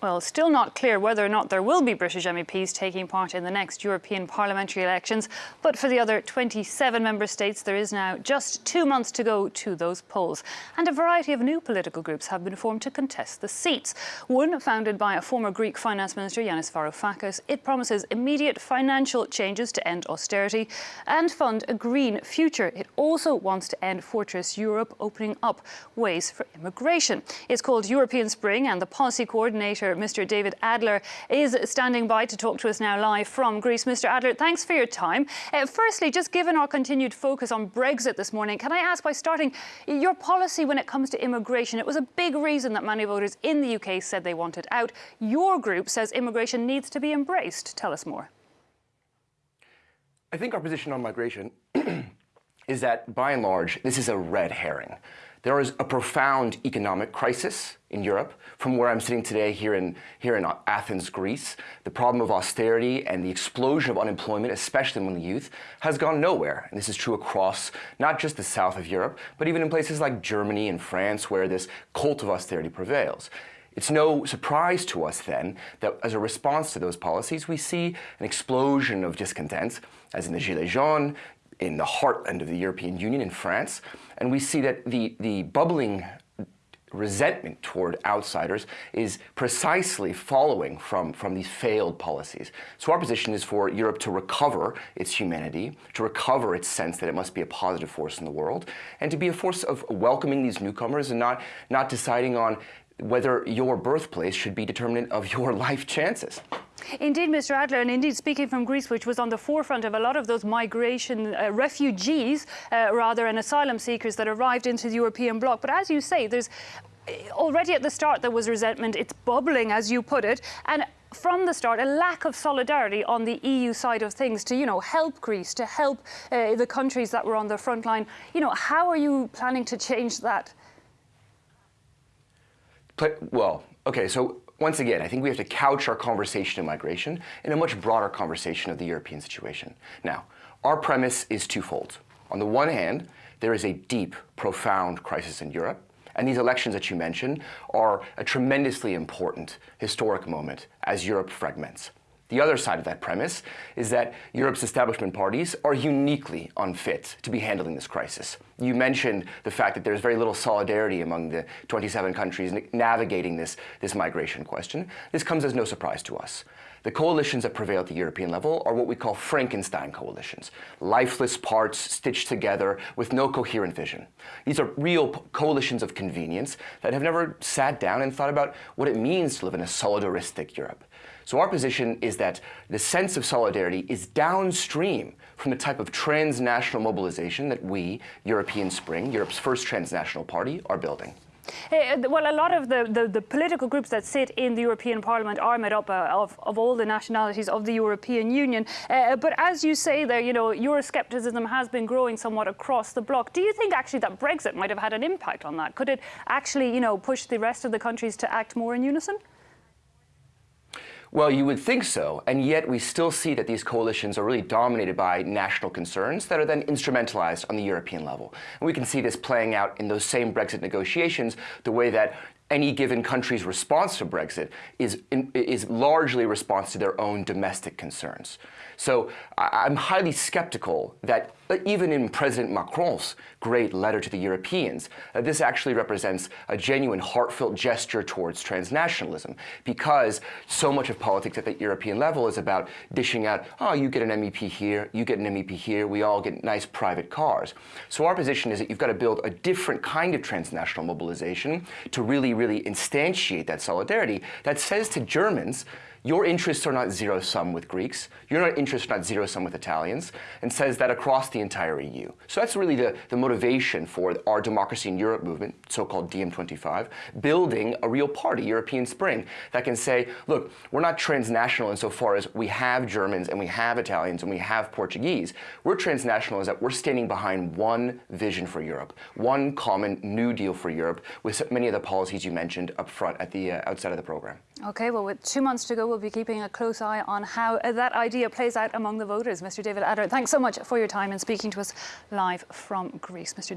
Well, still not clear whether or not there will be British MEPs taking part in the next European parliamentary elections. But for the other 27 member states, there is now just two months to go to those polls. And a variety of new political groups have been formed to contest the seats. One, founded by a former Greek finance minister, Yanis Varoufakis, it promises immediate financial changes to end austerity and fund a green future. It also wants to end Fortress Europe, opening up ways for immigration. It's called European Spring and the policy coordinator Mr. David Adler, is standing by to talk to us now live from Greece. Mr. Adler, thanks for your time. Uh, firstly, just given our continued focus on Brexit this morning, can I ask by starting your policy when it comes to immigration? It was a big reason that many voters in the UK said they wanted out. Your group says immigration needs to be embraced. Tell us more. I think our position on migration is that, by and large, this is a red herring. There is a profound economic crisis in Europe. From where I'm sitting today here in, here in Athens, Greece, the problem of austerity and the explosion of unemployment, especially among the youth, has gone nowhere. And this is true across not just the south of Europe, but even in places like Germany and France, where this cult of austerity prevails. It's no surprise to us then that as a response to those policies, we see an explosion of discontent, as in the Gilets jaunes, in the heartland of the European Union in France. And we see that the, the bubbling resentment toward outsiders is precisely following from, from these failed policies. So our position is for Europe to recover its humanity, to recover its sense that it must be a positive force in the world, and to be a force of welcoming these newcomers and not, not deciding on whether your birthplace should be determinant of your life chances. Indeed, Mr. Adler, and indeed speaking from Greece, which was on the forefront of a lot of those migration uh, refugees, uh, rather, and asylum seekers that arrived into the European bloc. But as you say, there's uh, already at the start there was resentment. It's bubbling, as you put it, and from the start, a lack of solidarity on the EU side of things to, you know, help Greece, to help uh, the countries that were on the front line. You know, how are you planning to change that? Well, okay, so once again, I think we have to couch our conversation of migration in a much broader conversation of the European situation. Now, our premise is twofold. On the one hand, there is a deep, profound crisis in Europe, and these elections that you mentioned are a tremendously important historic moment as Europe fragments. The other side of that premise is that Europe's establishment parties are uniquely unfit to be handling this crisis. You mentioned the fact that there's very little solidarity among the 27 countries navigating this, this migration question. This comes as no surprise to us. The coalitions that prevail at the European level are what we call Frankenstein coalitions, lifeless parts stitched together with no coherent vision. These are real coalitions of convenience that have never sat down and thought about what it means to live in a solidaristic Europe. So our position is that the sense of solidarity is downstream from the type of transnational mobilization that we, European Spring, Europe's first transnational party, are building. Uh, well, a lot of the, the, the, political groups that sit in the European Parliament are made up uh, of, of all the nationalities of the European Union. Uh, but as you say there, you know, Euroscepticism has been growing somewhat across the bloc. Do you think actually that Brexit might have had an impact on that? Could it actually, you know, push the rest of the countries to act more in unison? Well, you would think so, and yet we still see that these coalitions are really dominated by national concerns that are then instrumentalized on the European level. And we can see this playing out in those same Brexit negotiations, the way that any given country's response to Brexit is, is largely a response to their own domestic concerns. So I'm highly skeptical that even in President Macron's great letter to the Europeans, uh, this actually represents a genuine heartfelt gesture towards transnationalism because so much of politics at the European level is about dishing out, oh, you get an MEP here, you get an MEP here, we all get nice private cars. So our position is that you've got to build a different kind of transnational mobilization to really, really instantiate that solidarity that says to Germans, your interests are not zero-sum with Greeks, your interests are not zero-sum with Italians, and says that across the entire EU. So that's really the, the motivation for our Democracy in Europe movement, so-called DiEM25, building a real party, European Spring, that can say, look, we're not transnational insofar as we have Germans and we have Italians and we have Portuguese. We're transnational as that we're standing behind one vision for Europe, one common New Deal for Europe with many of the policies you mentioned up front at the uh, outside of the program. Okay, well, with two months to go, we'll be keeping a close eye on how that idea plays out among the voters. Mr. David Adler, thanks so much for your time and speaking to us live from Greece. Mr.